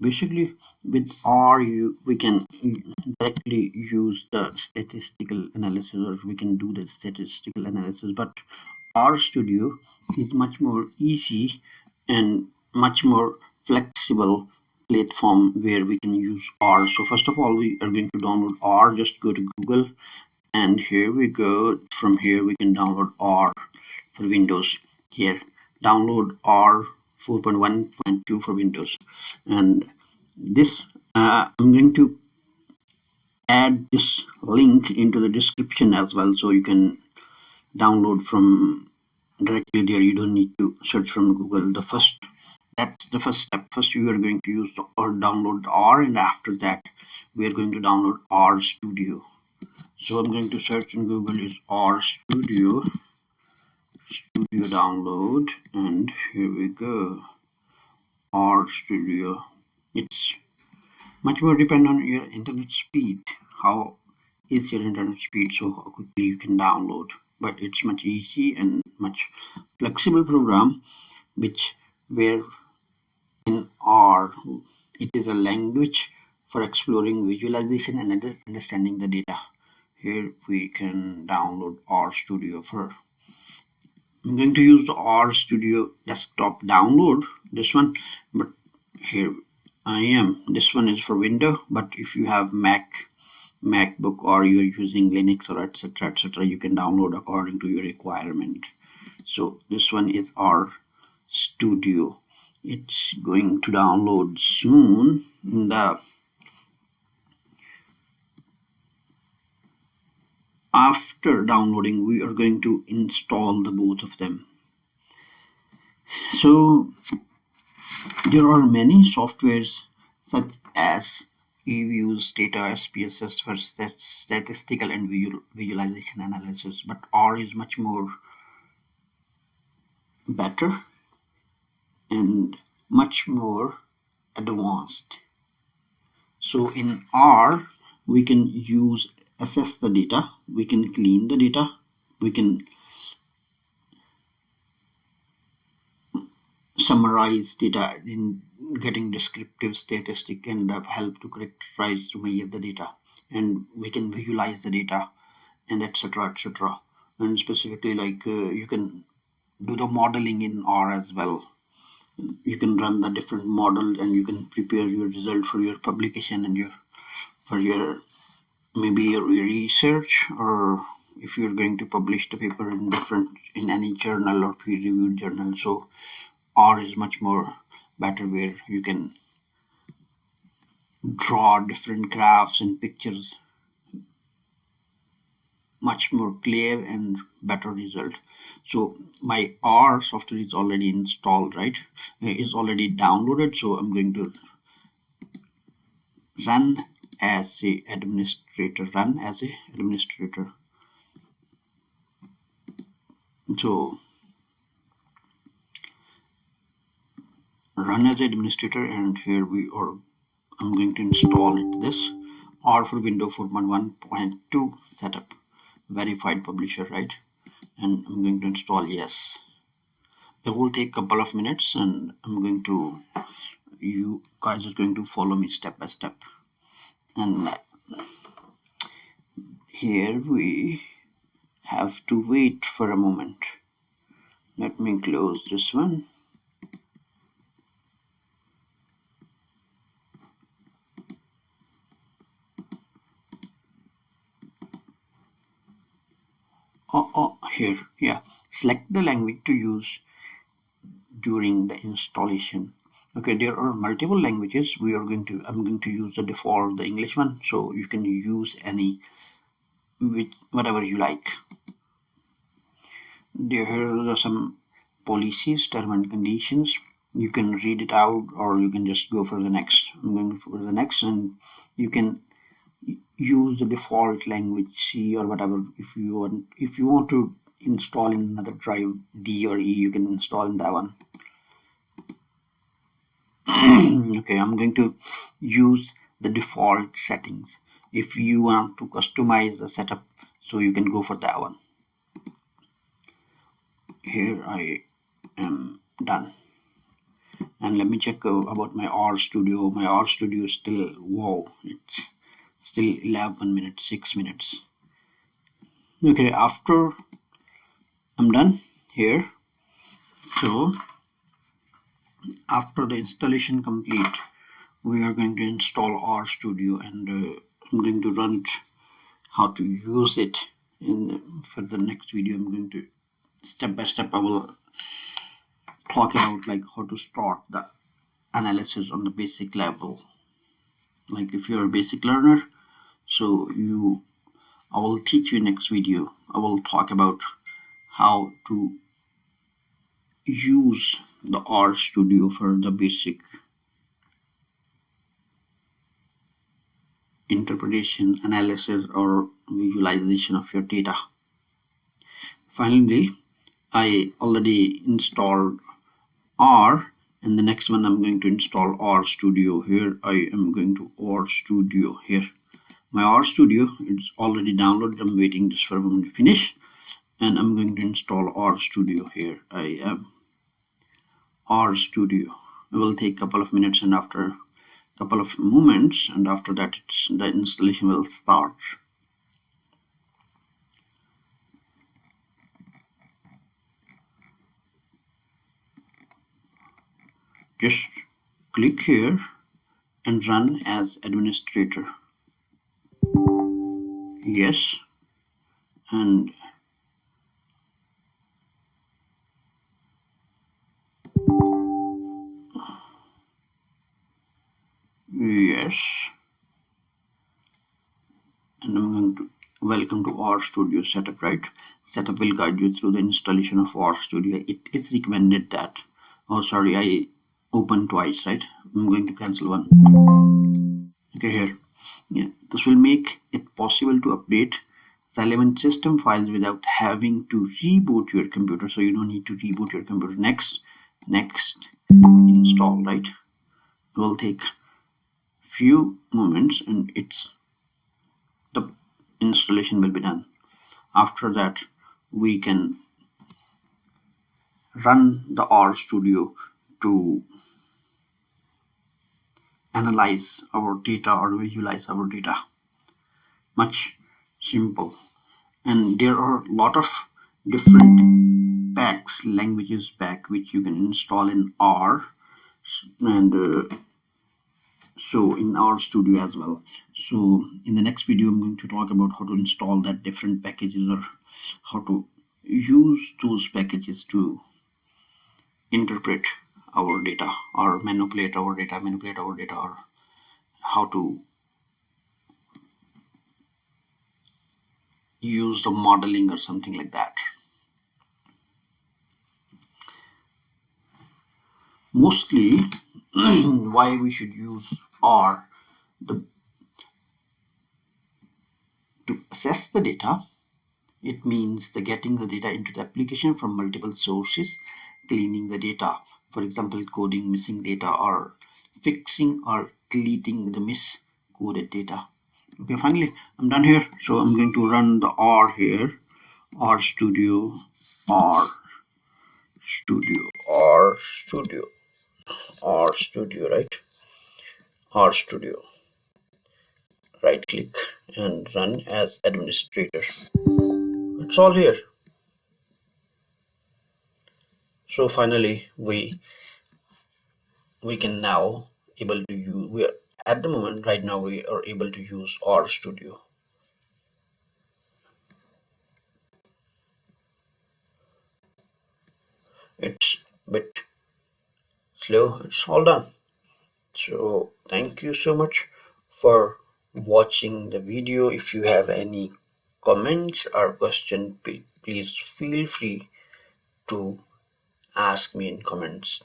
basically with R you we can directly use the statistical analysis or we can do the statistical analysis. But R Studio is much more easy and much more flexible platform where we can use R. So first of all we are going to download R. Just go to Google and here we go. From here we can download R for Windows. Here download R 4.1.2 for Windows and this uh, I'm going to add this link into the description as well so you can download from directly there. You don't need to search from Google. The first that's the first step. First you are going to use or download R and after that we are going to download R Studio. So I'm going to search in Google is R Studio. Studio download and here we go R Studio it's much more depend on your internet speed. How is your internet speed so how quickly you can download? But it's much easy and much flexible program which where in R it is a language for exploring visualization and understanding the data. Here we can download R Studio for I'm going to use the R Studio desktop download this one but here I am. This one is for window but if you have Mac MacBook or you're using Linux or etc etc you can download according to your requirement. So this one is R Studio. It's going to download soon in the after downloading we are going to install the both of them. So there are many softwares such as use data SPSS for statistical and visual, visualization analysis but R is much more better and much more advanced. So in R we can use assess the data we can clean the data we can summarize data in getting descriptive statistic and help to characterize many of the data. And we can visualize the data and etc etc and specifically like uh, you can do the modeling in R as well. You can run the different model and you can prepare your result for your publication and your for your maybe your research or if you're going to publish the paper in different in any journal or peer reviewed journal. So R is much more better where you can draw different graphs and pictures. Much more clear and better result. So my R software is already installed right? Is already downloaded so I'm going to run as a administrator run as a administrator. So run as administrator and here we are I'm going to install it this R for window 4.1.2 setup verified publisher right? And I'm going to install yes. It will take a couple of minutes and I'm going to you guys are going to follow me step by step. And here we have to wait for a moment. Let me close this one oh, oh here yeah. Select the language to use during the installation. Okay there are multiple languages. We are going to i'm going to use the default the english one. So you can use any with whatever you like. There are some policies term and conditions. You can read it out or you can just go for the next. I'm going for the next and you can use the default language c or whatever. If you want if you want to install in another drive d or e you can install in that one. Okay I'm going to use the default settings. If you want to customize the setup so you can go for that one. Here I am done. And let me check about my R studio. My R studio is still wow it's still 11 minutes 6 minutes. Okay after I'm done here. So after the installation complete we are going to install R studio and uh, I'm going to run it how to use it in for the next video. I'm going to step by step I will talk about like how to start the analysis on the basic level. Like if you're a basic learner so you I will teach you next video. I will talk about how to use the R studio for the basic interpretation analysis or visualization of your data. Finally I already installed R and the next one I'm going to install R Studio here. I am going to R Studio here my R Studio. Is already downloaded. I'm waiting just for a moment to finish. And I'm going to install R Studio here. I am. R Studio. It will take a couple of minutes and after a couple of moments and after that it's the installation will start. Just click here and run as administrator yes and yes. And I'm going to welcome to R Studio setup right? Setup will guide you through the installation of R Studio. It is recommended that oh sorry I open twice right? I'm going to cancel one. Okay here yeah. This will make it possible to update relevant system files without having to reboot your computer. So you don't need to reboot your computer. Next next install right? It will take few moments and it's the installation will be done. After that we can run the R studio to analyze our data or visualize our data. Much simple. And there are a lot of different packs languages pack which you can install in R and uh, so in R studio as well. So in the next video I'm going to talk about how to install that different packages or how to use those packages to interpret our data or manipulate our data manipulate our data or how to use the modeling or something like that. Mostly why we should use R the to assess the data it means the getting the data into the application from multiple sources cleaning the data for example coding missing data or fixing or deleting the miscoded data. Okay finally i'm done here. So i'm going to run the r here. R studio r studio r studio r studio right? R studio. Right click and run as administrator. It's all here so finally we we can now able to use we are at the moment right now we are able to use R studio. It's a bit slow. It's all done. So thank you so much for watching the video. If you have any comments or question please feel free to ask me in comments